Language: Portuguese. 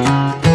Música